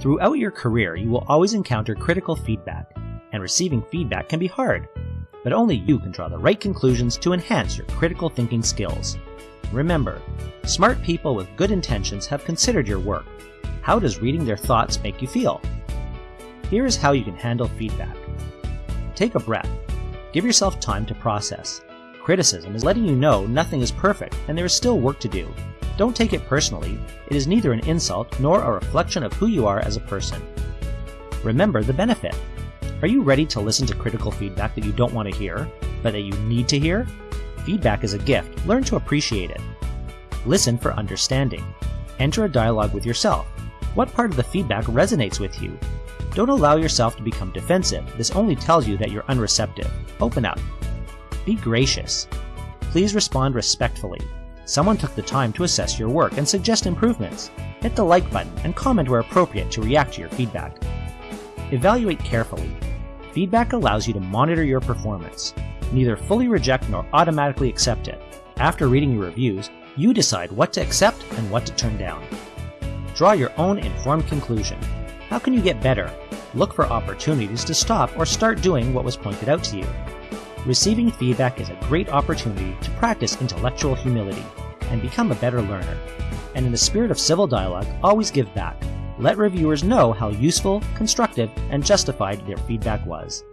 Throughout your career, you will always encounter critical feedback, and receiving feedback can be hard, but only you can draw the right conclusions to enhance your critical thinking skills. Remember, smart people with good intentions have considered your work. How does reading their thoughts make you feel? Here is how you can handle feedback. Take a breath. Give yourself time to process. Criticism is letting you know nothing is perfect and there is still work to do. Don't take it personally, it is neither an insult nor a reflection of who you are as a person. Remember the benefit. Are you ready to listen to critical feedback that you don't want to hear, but that you need to hear? Feedback is a gift, learn to appreciate it. Listen for understanding. Enter a dialogue with yourself. What part of the feedback resonates with you? Don't allow yourself to become defensive, this only tells you that you're unreceptive. Open up. Be gracious. Please respond respectfully. Someone took the time to assess your work and suggest improvements. Hit the like button and comment where appropriate to react to your feedback. Evaluate carefully. Feedback allows you to monitor your performance. Neither fully reject nor automatically accept it. After reading your reviews, you decide what to accept and what to turn down. Draw your own informed conclusion. How can you get better? Look for opportunities to stop or start doing what was pointed out to you. Receiving feedback is a great opportunity to practice intellectual humility and become a better learner. And in the spirit of civil dialogue, always give back. Let reviewers know how useful, constructive, and justified their feedback was.